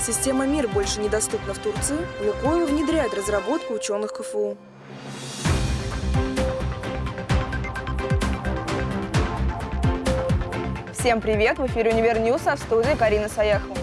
Система МИР больше недоступна в Турции. Лукойл внедряет разработку ученых КФУ. Всем привет! В эфире «Универ а в студии Карина Саяхова.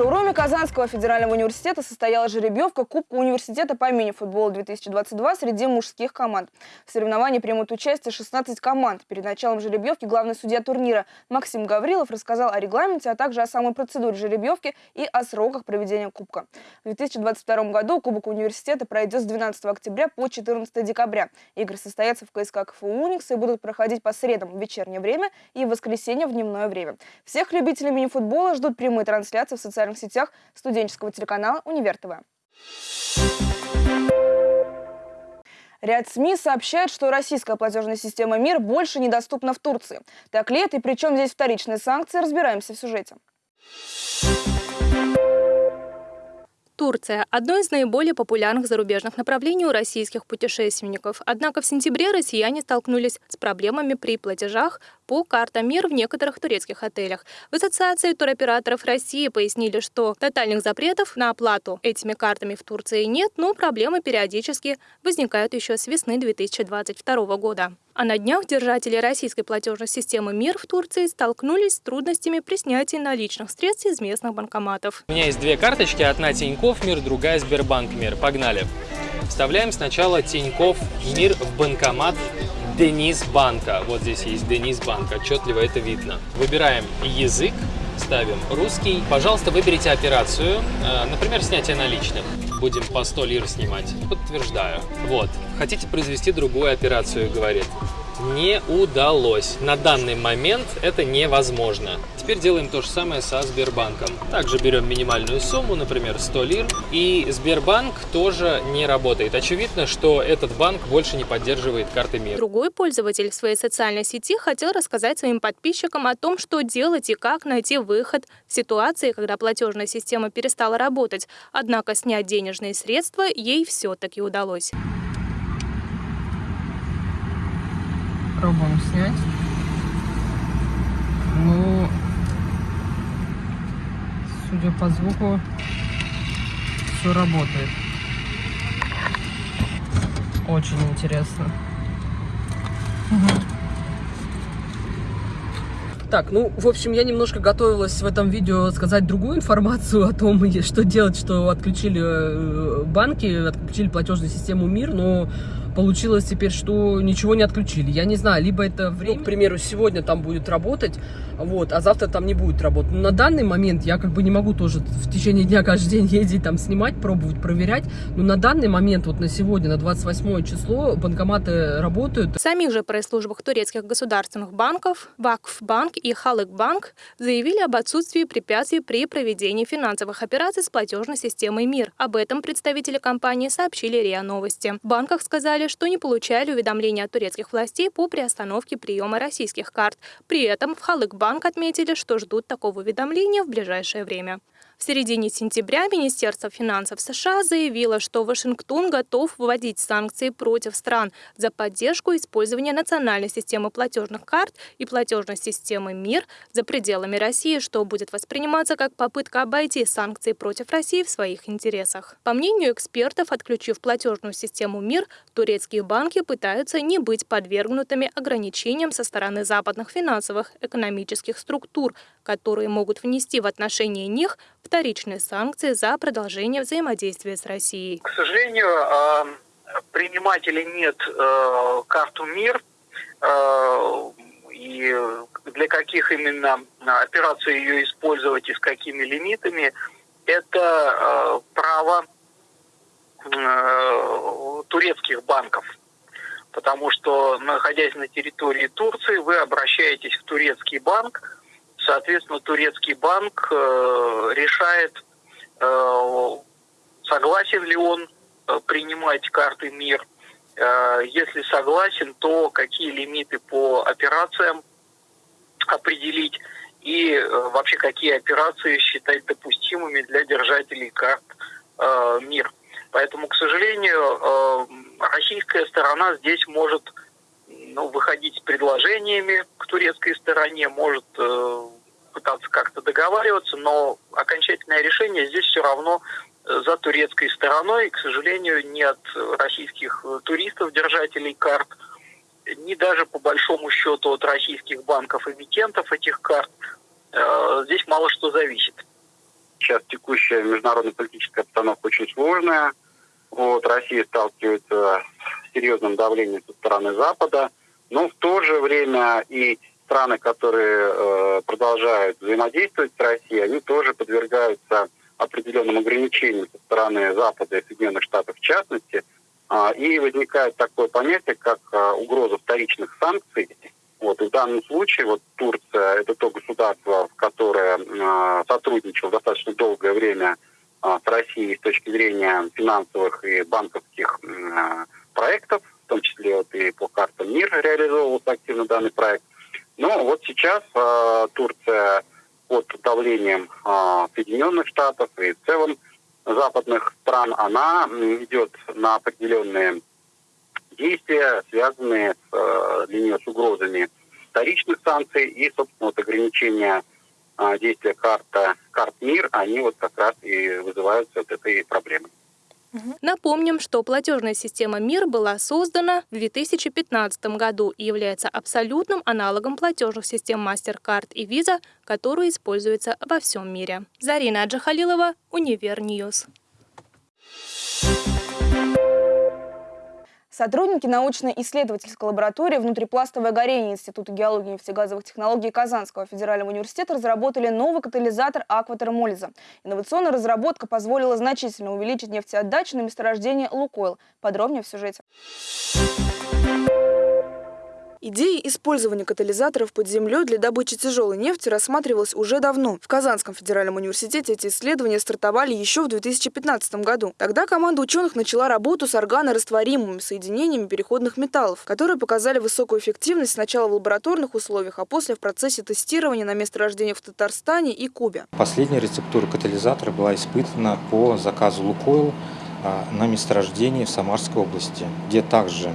Шоуруме Казанского федерального университета состоялась жеребьевка Кубка университета по мини-футболу 2022 среди мужских команд. В соревновании примут участие 16 команд. Перед началом жеребьевки главный судья турнира Максим Гаврилов рассказал о регламенте, а также о самой процедуре жеребьевки и о сроках проведения Кубка. В 2022 году Кубок университета пройдет с 12 октября по 14 декабря. Игры состоятся в КСК КФУ «Уникс» и будут проходить по средам в вечернее время и в воскресенье в дневное время. Всех любителей мини-футбола ждут прямые трансляции в социальных социальных сетях студенческого телеканала «Универ ТВ». Ряд СМИ сообщает, что российская платежная система МИР больше недоступна в Турции. Так ли это и при чем здесь вторичные санкции, разбираемся в сюжете. Турция – одно из наиболее популярных зарубежных направлений у российских путешественников. Однако в сентябре россияне столкнулись с проблемами при платежах по картам МИР в некоторых турецких отелях. В Ассоциации туроператоров России пояснили, что тотальных запретов на оплату этими картами в Турции нет, но проблемы периодически возникают еще с весны 2022 года. А на днях держатели российской платежной системы МИР в Турции столкнулись с трудностями при снятии наличных средств из местных банкоматов. У меня есть две карточки, одна Тинькофф МИР, другая Сбербанк МИР. Погнали! Вставляем сначала Тинькофф МИР в банкомат Денис Банка. Вот здесь есть Денис Банк, отчетливо это видно. Выбираем язык, ставим русский. Пожалуйста, выберите операцию, э, например, снятие наличных. Будем по 100 лир снимать. Подтверждаю. Вот. Хотите произвести другую операцию, говорит не удалось. На данный момент это невозможно. Теперь делаем то же самое со Сбербанком. Также берем минимальную сумму, например, 100 лир, и Сбербанк тоже не работает. Очевидно, что этот банк больше не поддерживает карты МИР. Другой пользователь в своей социальной сети хотел рассказать своим подписчикам о том, что делать и как найти выход в ситуации, когда платежная система перестала работать. Однако снять денежные средства ей все-таки удалось. Пробуем снять. Ну, судя по звуку, все работает. Очень интересно. Так, ну, в общем, я немножко готовилась в этом видео сказать другую информацию о том, что делать, что отключили э, банки, отключили платежную систему МИР, но получилось теперь, что ничего не отключили. Я не знаю, либо это время, ну, к примеру, сегодня там будет работать, вот, а завтра там не будет работать. Но на данный момент я как бы не могу тоже в течение дня каждый день ездить там снимать, пробовать, проверять. Но на данный момент, вот на сегодня, на 28 число, банкоматы работают. В самих же пресс-службах турецких государственных банков, Вакфбанк и Халыкбанк заявили об отсутствии препятствий при проведении финансовых операций с платежной системой МИР. Об этом представители компании сообщили РИА Новости. В банках сказали, сказали, что не получали уведомления от турецких властей по приостановке приема российских карт. При этом в Халык-банк отметили, что ждут такого уведомления в ближайшее время. В середине сентября Министерство финансов США заявило, что Вашингтон готов вводить санкции против стран за поддержку использования национальной системы платежных карт и платежной системы МИР за пределами России, что будет восприниматься как попытка обойти санкции против России в своих интересах. По мнению экспертов, отключив платежную систему МИР, турецкие банки пытаются не быть подвергнутыми ограничениям со стороны западных финансовых экономических структур, которые могут внести в отношении них вторичные санкции за продолжение взаимодействия с Россией. К сожалению, а, принимать или нет э, карту МИР э, и для каких именно операций ее использовать и с какими лимитами, это право турецких банков. Потому что, находясь на территории Турции, вы обращаетесь в турецкий банк, Соответственно, турецкий банк э, решает, э, согласен ли он э, принимать карты МИР. Если согласен, то какие лимиты по операциям определить и вообще какие операции считать допустимыми для держателей карт МИР. Поэтому, к сожалению, российская сторона здесь может ну, выходить с предложениями к турецкой стороне, может пытаться как-то договариваться, но окончательное решение здесь все равно э, за турецкой стороной, к сожалению, не от российских туристов, держателей карт, ни даже по большому счету от российских банков-эмитентов этих карт. Здесь мало что зависит. Сейчас текущая международная политическая обстановка очень сложная. Вот, Россия сталкивается с серьезным давлением со стороны Запада, но в то же время и страны, которые э, продолжают взаимодействовать с Россией, они тоже подвергаются определенным ограничениям со стороны Запада и Соединенных Штатов в частности. Э, и возникает такое понятие, как э, угроза вторичных санкций. Вот, в данном случае вот Турция – это то государство, которое э, сотрудничало достаточно долгое время а, с Россией с точки зрения финансовых и банковских а, проектов, в том числе вот и по картам МИР реализовывался активно данный проект. Но вот сейчас а, Турция под давлением Соединенных Штатов и в целом западных стран, она идет на определенные действия, связанные с, для нее с угрозами вторичных санкций и, собственно, вот ограничения а, действия карта, карт МИР, они вот как раз и вызываются от этой Напомним, что платежная система МИР была создана в 2015 году и является абсолютным аналогом платежных систем MasterCard и Visa, которые используются во всем мире. Зарина Аджахалилова, Univer News. Сотрудники научно-исследовательской лаборатории «Внутрипластовое горение» Института геологии и нефтегазовых технологий Казанского федерального университета разработали новый катализатор акватермолиза. Инновационная разработка позволила значительно увеличить нефтеотдачу на месторождении «Лукойл». Подробнее в сюжете. Идея использования катализаторов под землей для добычи тяжелой нефти рассматривалась уже давно. В Казанском федеральном университете эти исследования стартовали еще в 2015 году. Тогда команда ученых начала работу с органорастворимыми соединениями переходных металлов, которые показали высокую эффективность сначала в лабораторных условиях, а после в процессе тестирования на месторождениях в Татарстане и Кубе. Последняя рецептура катализатора была испытана по заказу «Лукойл» а, на месторождении в Самарской области, где также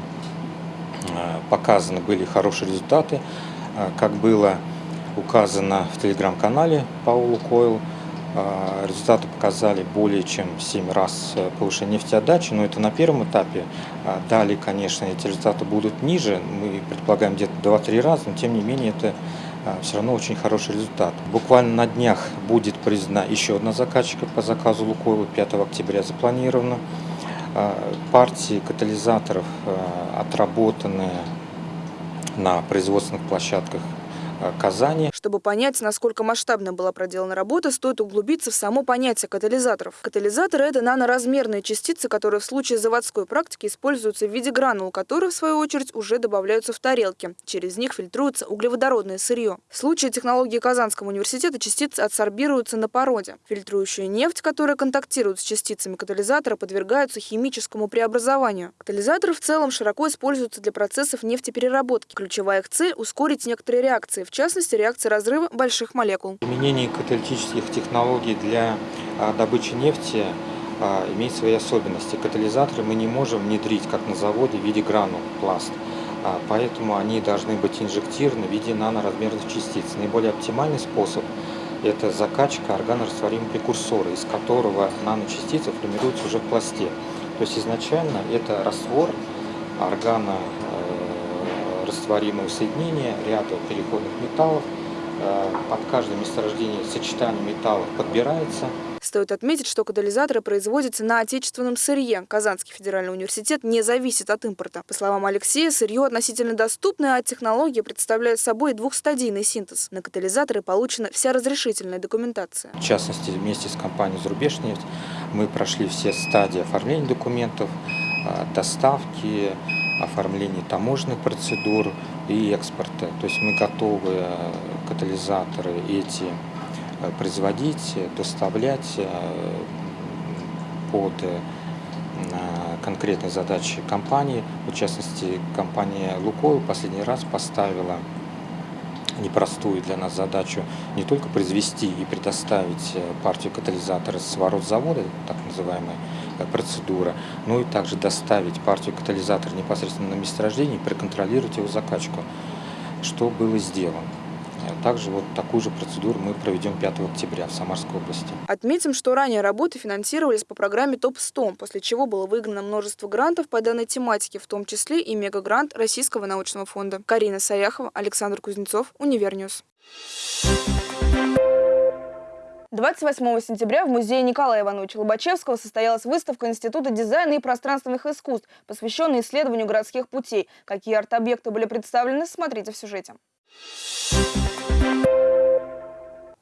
показаны были хорошие результаты, э, как было указано в телеграм-канале Паулу Койл. Э, результаты показали более чем в 7 раз повышение нефтеотдачи, но это на первом этапе. Далее, конечно, эти результаты будут ниже, мы предполагаем где-то 2-3 раза, но тем не менее это все равно очень хороший результат. Буквально на днях будет признана еще одна заказчика по заказу Лукойла, 5 октября запланировано. Э, партии катализаторов э, отработаны на производственных площадках Э, Казани. Чтобы понять, насколько масштабно была проделана работа, стоит углубиться в само понятие катализаторов. Катализаторы – это наноразмерные частицы, которые в случае заводской практики используются в виде гранул, которые, в свою очередь, уже добавляются в тарелки. Через них фильтруется углеводородное сырье. В случае технологии Казанского университета частицы адсорбируются на породе. Фильтрующая нефть, которая контактирует с частицами катализатора, подвергаются химическому преобразованию. Катализаторы в целом широко используются для процессов нефтепереработки. Ключевая их цель – ускорить некоторые реакции, в частности реакции разрыва больших молекул. Применение каталитических технологий для а, добычи нефти а, имеет свои особенности. Катализаторы мы не можем внедрить, как на заводе, в виде гранул пласт. А, поэтому они должны быть инжектированы в виде наноразмерных частиц. Наиболее оптимальный способ – это закачка органорастворимого прекурсора, из которого наночастицы формируются уже в пласте. То есть изначально это раствор органа растворимого соединения ряда переходных металлов. Э, под каждое месторождение сочетание металлов подбирается. Стоит отметить, что катализаторы производятся на отечественном сырье. Казанский федеральный университет не зависит от импорта. По словам Алексея, сырье относительно доступное, а технология представляет собой двухстадийный синтез. На катализаторы получена вся разрешительная документация. В частности, вместе с компанией «Зарубежнефть» мы прошли все стадии оформления документов, э, доставки, оформления таможенных процедур и экспорта. То есть мы готовы э, катализаторы эти э, производить, доставлять э, под конкретные задачи компании. В частности, компания «Лукойл» последний раз поставила непростую для нас задачу не только произвести и предоставить партию катализатора с ворот завода, так называемая процедура, но и также доставить партию катализатора непосредственно на месторождение и проконтролировать его закачку, что было сделано. Также вот такую же процедуру мы проведем 5 октября в Самарской области. Отметим, что ранее работы финансировались по программе ТОП-100, после чего было выиграно множество грантов по данной тематике, в том числе и мегагрант Российского научного фонда. Карина Саяхова, Александр Кузнецов, Univer News. 28 сентября в музее Николая Ивановича Лобачевского состоялась выставка Института дизайна и пространственных искусств, посвященная исследованию городских путей. Какие арт-объекты были представлены, смотрите в сюжете.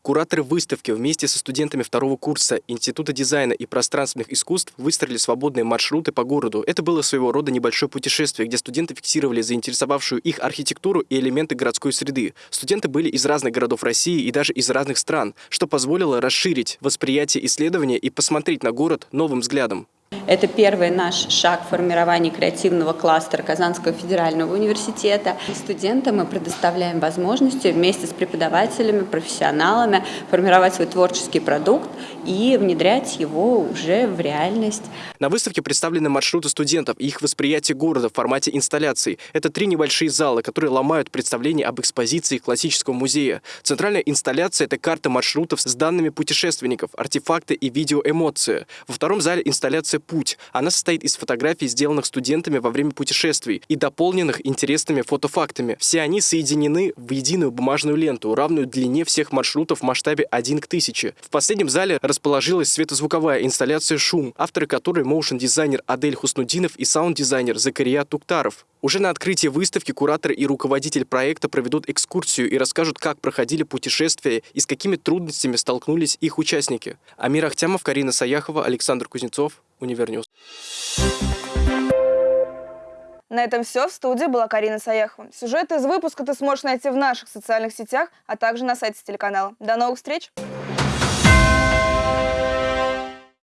Кураторы выставки вместе со студентами второго курса Института дизайна и пространственных искусств выстроили свободные маршруты по городу. Это было своего рода небольшое путешествие, где студенты фиксировали заинтересовавшую их архитектуру и элементы городской среды. Студенты были из разных городов России и даже из разных стран, что позволило расширить восприятие исследования и посмотреть на город новым взглядом. Это первый наш шаг в формировании креативного кластера Казанского федерального университета. Студентам мы предоставляем возможности вместе с преподавателями, профессионалами формировать свой творческий продукт и внедрять его уже в реальность. На выставке представлены маршруты студентов и их восприятие города в формате инсталляций. Это три небольшие залы, которые ломают представление об экспозиции классического музея. Центральная инсталляция – это карта маршрутов с данными путешественников, артефакты и видеоэмоции. Во втором зале инсталляция «Путь». Она состоит из фотографий, сделанных студентами во время путешествий и дополненных интересными фотофактами. Все они соединены в единую бумажную ленту, равную длине всех маршрутов в масштабе 1 к 1000. В последнем зале расположилась светозвуковая инсталляция «Шум», авторы которой моушн-дизайнер Адель Хуснудинов и саунд-дизайнер Закария Туктаров. Уже на открытии выставки куратор и руководитель проекта проведут экскурсию и расскажут, как проходили путешествия и с какими трудностями столкнулись их участники. Амир Ахтямов, Карина Саяхова, Александр Кузнецов, Univer News. На этом все. В студии была Карина Саяхова. Сюжет из выпуска ты сможешь найти в наших социальных сетях, а также на сайте телеканала. До новых встреч!